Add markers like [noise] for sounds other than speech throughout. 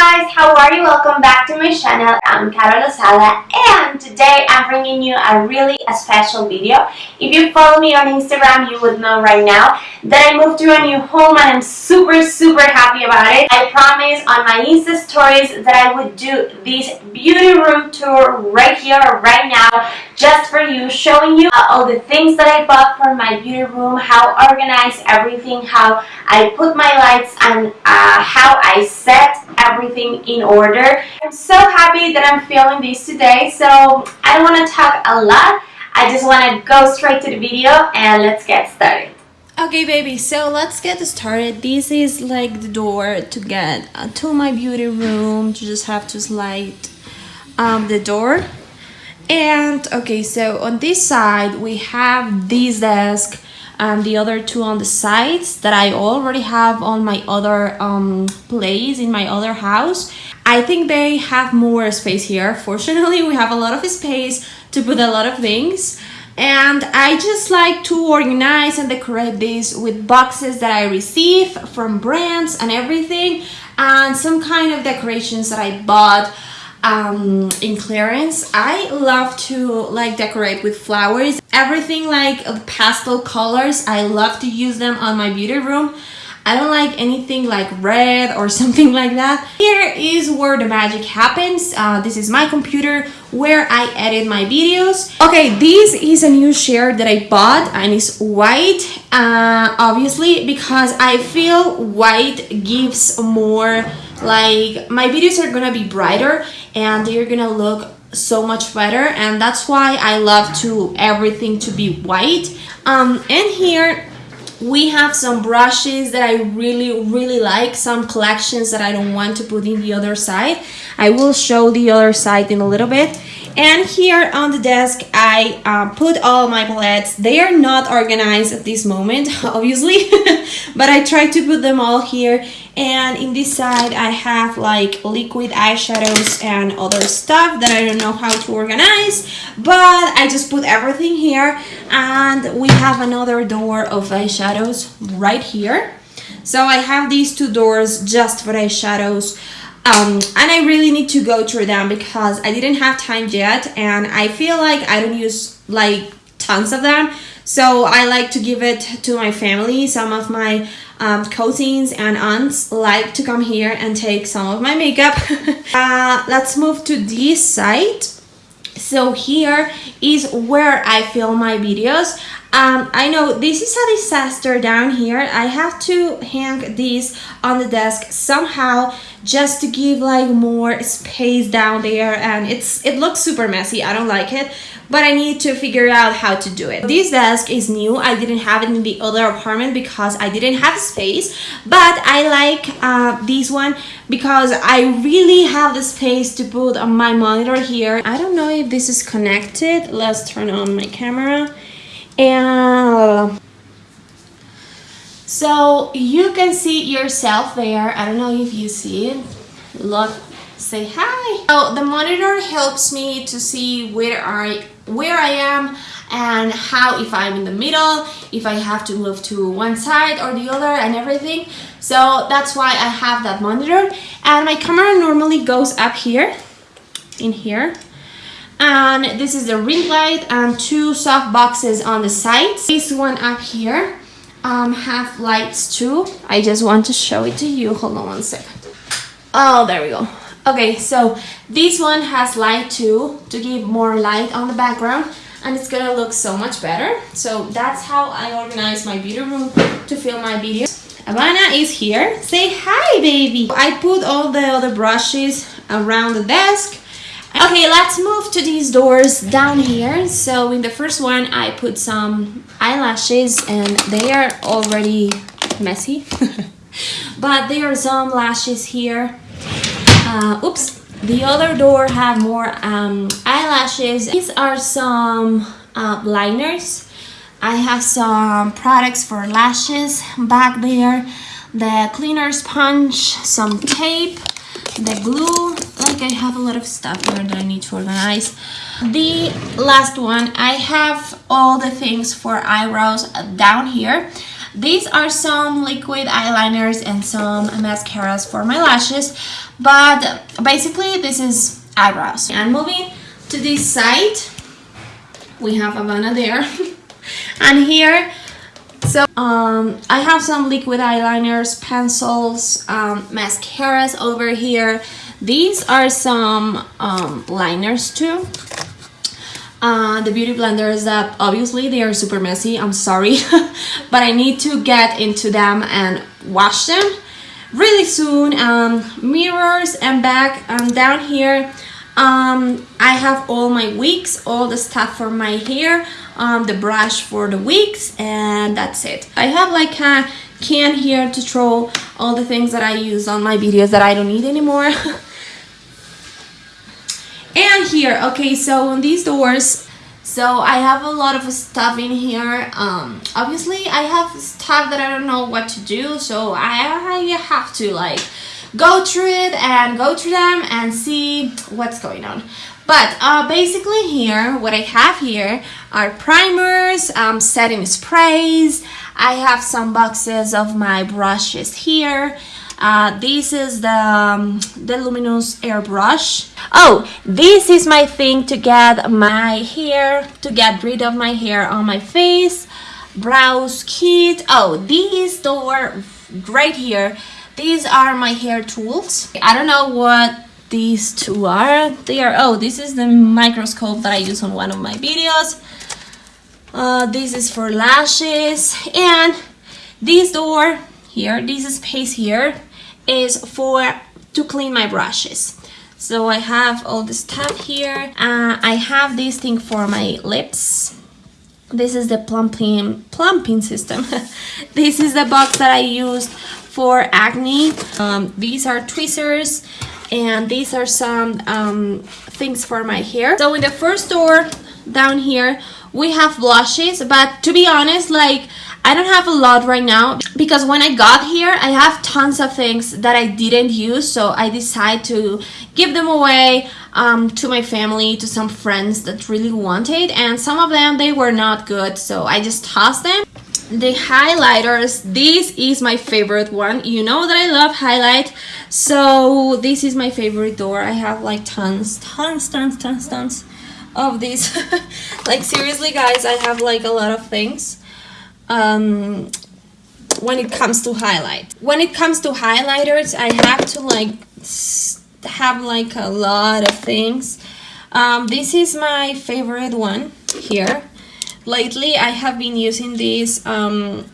guys, how are you? Welcome back to my channel. I'm Carol Lozada and today I'm bringing you a really a special video. If you follow me on Instagram, you would know right now that I moved to a new home and I'm super super happy about it. I promised on my Insta stories that I would do this beauty room tour right here, right now, just for you, showing you all the things that I bought for my beauty room, how organized everything, how I put my lights and uh, how I set everything in order. I'm so happy that I'm filming this today, so I don't want to talk a lot. I just want to go straight to the video and let's get started. Okay, baby, so let's get started. This is like the door to get to my beauty room. You just have to slide um, the door. And okay, so on this side, we have this desk and the other two on the sides that I already have on my other um, place in my other house. I think they have more space here. Fortunately, we have a lot of space to put a lot of things. And I just like to organize and decorate this with boxes that I receive from brands and everything. And some kind of decorations that I bought um, in clearance. I love to like decorate with flowers. Everything like pastel colors, I love to use them on my beauty room. I don't like anything like red or [laughs] something like that. Here is where the magic happens. Uh, this is my computer where I edit my videos. Okay, this is a new chair that I bought and it's white, uh, obviously, because I feel white gives more like my videos are gonna be brighter and they're gonna look so much better and that's why I love to everything to be white um, and here we have some brushes that I really really like some collections that I don't want to put in the other side. I will show the other side in a little bit and here on the desk I uh, put all my palettes. They are not organized at this moment [laughs] obviously [laughs] but I try to put them all here. And in this side I have like liquid eyeshadows and other stuff that I don't know how to organize but I just put everything here. And we have another door of eyeshadows right here. So I have these two doors just for eyeshadows um, and I really need to go through them because I didn't have time yet and I feel like I don't use like tons of them. So I like to give it to my family some of my um, cousins and aunts like to come here and take some of my makeup. [laughs] Uh, let's move to this side so here is where I film my videos um, I know this is a disaster down here. I have to hang this on the desk somehow just to give like more space down there and it's it looks super messy. I don't like it but I need to figure out how to do it. This desk is new. I didn't have it in the other apartment because I didn't have space but I like uh, this one because I really have the space to put on my monitor here. I don't know if this is connected. Let's turn on my camera and so you can see yourself there i don't know if you see it look say hi so the monitor helps me to see where i where i am and how if i'm in the middle if i have to move to one side or the other and everything. So that's why i have that monitor. And my camera normally goes up here in here. And this is the ring light and two soft boxes on the sides this one up here um, have lights too. I just want to show it to you. Hold on one second. Oh there we go okay so this one has light too to give more light on the background and it's gonna look so much better so that's how I organize my beauty room to film my videos Havana is here say hi baby I put all the other brushes around the desk Okay, let's move to these doors down here. So in the first one, I put some eyelashes and they are already messy. [laughs] but there are some lashes here. Uh, oops. The other door have more um, eyelashes. These are some uh, liners. I have some products for lashes back there. The cleaner sponge, some tape, the glue like I have a lot of stuff here that I need to organize the last one I have all the things for eyebrows down here These are some liquid eyeliners and some mascaras for my lashes. But basically this is eyebrows. And moving to this side, we have Havana there. [laughs] and here so um, I have some liquid eyeliners, pencils, um, mascaras over here. These are some um, liners too. Uh, the beauty blenders that obviously they are super messy, I'm sorry, [laughs] but I need to get into them and wash them really soon. Um, mirrors and back and down here um, I have all my wigs, all the stuff for my hair, um, the brush for the wigs, and that's it. I have like a can here to throw all the things that I use on my videos that I don't need anymore. [laughs] and here, okay, so on these doors, so I have a lot of stuff in here. Um, obviously, I have stuff that I don't know what to do, so I, I have to like go through it and go through them and see what's going on. But uh, basically here, what I have here are primers, um, setting sprays. I have some boxes of my brushes here. Uh, this is the, um, the Luminess Airbrush. Oh, this is my thing to get my hair, to get rid of my hair on my face. Brows kit. Oh, these door right here these are my hair tools. I don't know what these two are. They are, oh, this is the microscope that I use on one of my videos. Uh, this is for lashes. And this door here, this space here, is for to clean my brushes. So I have all the stuff here. Uh, I have this thing for my lips. This is the plumping plumping system. [laughs] this is the box that I used for acne. Um, these are tweezers and these are some um, things for my hair. So in the first door down here, we have blushes, but to be honest, like I don't have a lot right now because when I got here, I have tons of things that I didn't use. So I decided to give them away um, to my family, to some friends that really wanted. And some of them, they were not good. So I just tossed them the highlighters this is my favorite one you know that I love highlight so this is my favorite door I have like tons tons tons tons tons of these [laughs] like seriously guys I have like a lot of things um, when it comes to highlight when it comes to highlighters I have to like have like a lot of things um, this is my favorite one here Lately, I have been using this um,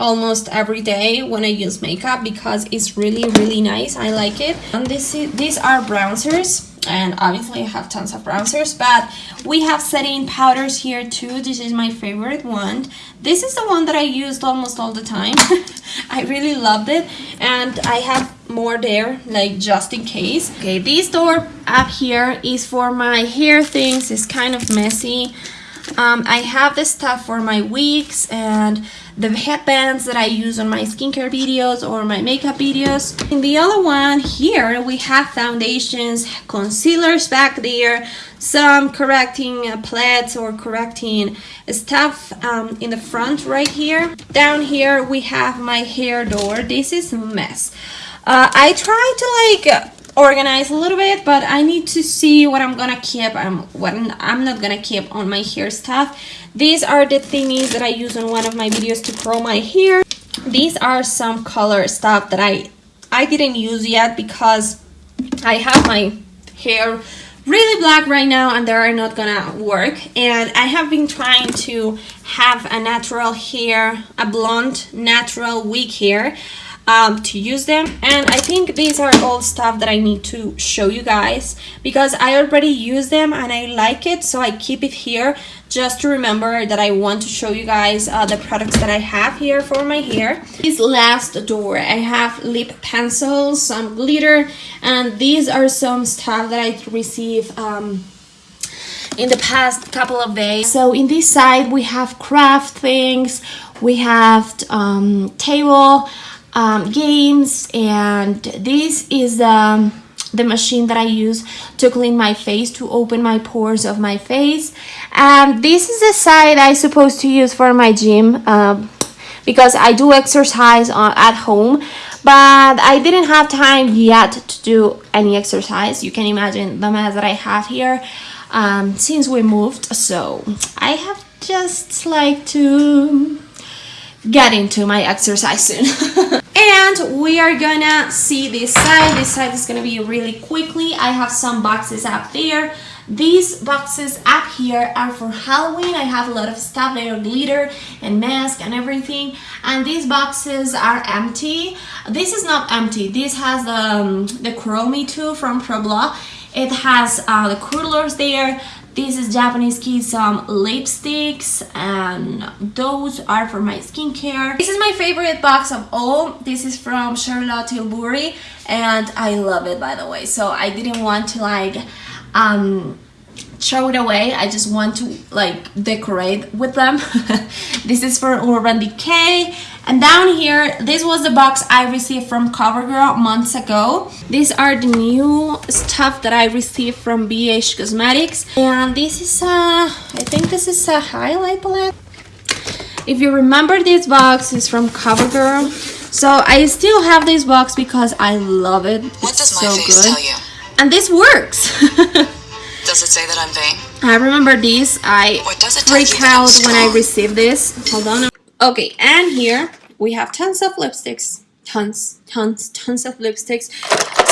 almost every day when I use makeup because it's really, really nice. I like it. And this is, these are bronzers and obviously I have tons of bronzers but we have setting powders here too. This is my favorite one. This is the one that I used almost all the time. [laughs] I really loved it and I have more there like just in case. Okay this door up here is for my hair things. It's kind of messy um, I have this stuff for my wigs and the headbands that I use on my skincare videos or my makeup videos. In the other one here we have foundations, concealers back there, some correcting uh, plaids or correcting stuff um, in the front right here. Down here we have my hair door. This is a mess. Uh, I try to like organize a little bit but I need to see what I'm gonna keep and what I'm not gonna keep on my hair stuff. These are the thingies that I use on one of my videos to curl my hair. These are some color stuff that I I didn't use yet because I have my hair really black right now and they're not gonna work. And I have been trying to have a natural hair a blonde natural wig hair um, to use them and I think these are all stuff that I need to show you guys because I already use them and I like it so I keep it here just to remember that I want to show you guys uh, the products that I have here for my hair. This last door I have lip pencils, some glitter and these are some stuff that I received um, in the past couple of days. So in this side we have craft things, we have um, table, um, games and this is um, the machine that I use to clean my face to open my pores of my face. And this is the side I supposed to use for my gym um, because I do exercise uh, at home but I didn't have time yet to do any exercise. You can imagine the mess that I have here um, since we moved so I have just like to get into my exercise soon [laughs] and we are gonna see this side this side is gonna be really quickly I have some boxes up there these boxes up here are for Halloween. I have a lot of stuff there, glitter and mask and everything. And these boxes are empty. This is not empty. This has the, um, the Chromie 2 from Probla. It has uh, the curlers there. This is Japanese Kids some lipsticks and those are for my skincare. This is my favorite box of all. This is from Charlotte Tilbury and I love it by the way. So I didn't want to like um, throw it away. I just want to like decorate with them. [laughs] this is for Urban Decay. And down here, this was the box I received from CoverGirl months ago. These are the new stuff that I received from BH Cosmetics. And this is a, I think this is a highlight palette. If you remember this box is from CoverGirl. So I still have this box because I love it. What it's does my so face good. tell you? And this works. [laughs] does it say that I'm vain? I remember this. I freak out when I received this. Hold on. Okay, and here we have tons of lipsticks. Tons, tons, tons of lipsticks.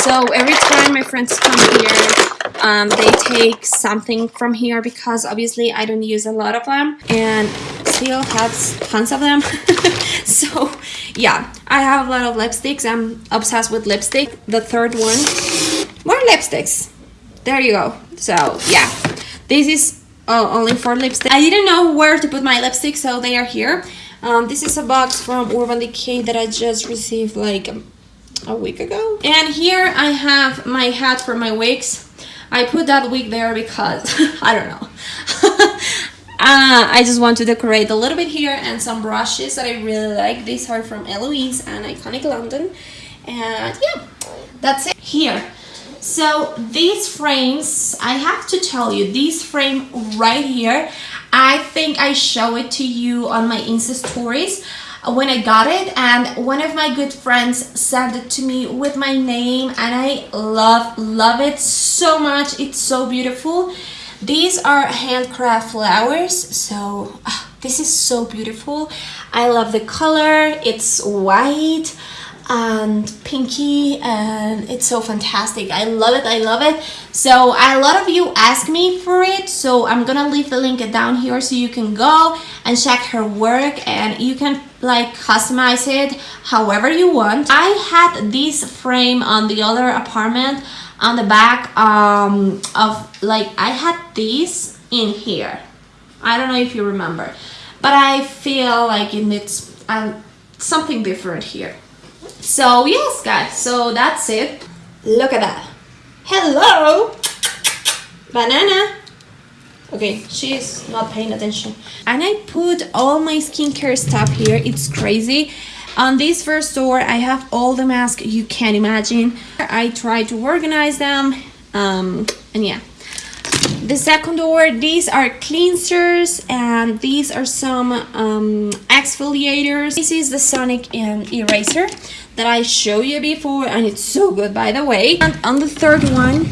So every time my friends come here, um, they take something from here because obviously I don't use a lot of them and still have tons of them. [laughs] so yeah, I have a lot of lipsticks. I'm obsessed with lipstick. The third one more lipsticks there you go. So yeah. This is uh, only for lipstick I didn't know where to put my lipstick so they are here. Um, this is a box from Urban Decay that I just received like a week ago. And here I have my hat for my wigs. I put that wig there because [laughs] I don't know. [laughs] Uh, I just want to decorate a little bit here and some brushes that I really like. These are from Eloise and Iconic London. And yeah that's it. Here so these frames, I have to tell you, this frame right here, I think I show it to you on my Insta stories when I got it and one of my good friends sent it to me with my name and I love love it so much. It's so beautiful. These are handcraft flowers so uh, this is so beautiful. I love the color. It's white and pinky and it's so fantastic. I love it i love it. So a lot of you ask me for it so i'm gonna leave the link down here so you can go and check her work and you can like customize it however you want. I had this frame on the other apartment on the back um, of like i had this in here. I don't know if you remember but i feel like it needs uh, something different here so yes guys, so that's it. Look at that. Hello! Banana! Okay, she's not paying attention. And I put all my skincare stuff here. It's crazy. On this first store, I have all the masks you can imagine. I try to organize them. Um, and yeah. The second door, these are cleansers and these are some um, exfoliators. This is the Sonic um, eraser that I showed you before and it's so good by the way. And on the third one,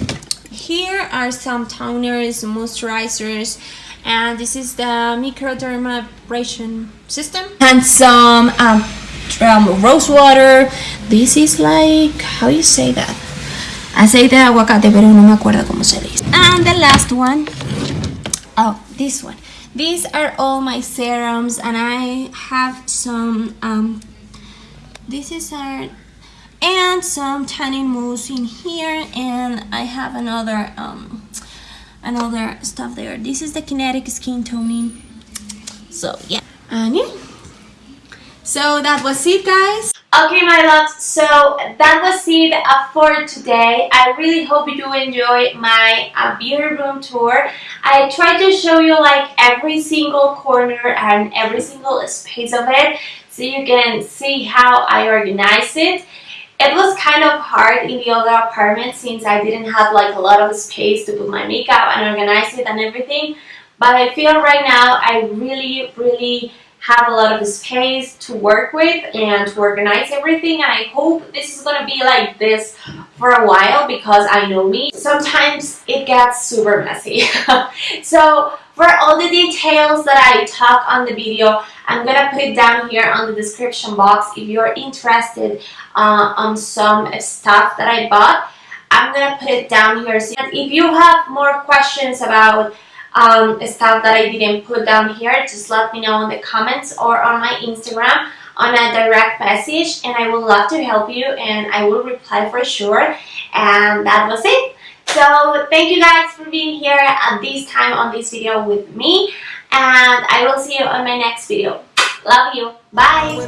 here are some toners, moisturizers, and this is the microdermabrasion system. And some um, um, rose water. This is like, how you say that? Aceite de aguacate, pero no me acuerdo cómo se dice. And the last one, oh, this one. These are all my serums and I have some um, this is our and some tanning mousse in here and I have another um another stuff there. This is the kinetic skin toning. So yeah. And yeah. So that was it guys. Okay, my loves, so that was it uh, for today. I really hope you enjoy my uh, beauty room tour. I tried to show you like every single corner and every single space of it so you can see how I organize it. It was kind of hard in the other apartment since I didn't have like a lot of space to put my makeup and organize it and everything. But I feel right now I really, really have a lot of space to work with and to organize everything. And I hope this is gonna be like this for a while because I know me. Sometimes it gets super messy. [laughs] So for all the details that I talk on the video I'm gonna put it down here on the description box if you're interested uh, on some stuff that I bought. I'm gonna put it down here. So if you have more questions about um, stuff that I didn't put down here, just let me know in the comments or on my Instagram on a direct message and I would love to help you and I will reply for sure. And that was it. So thank you guys for being here at this time on this video with me and I will see you on my next video. Love you. Bye.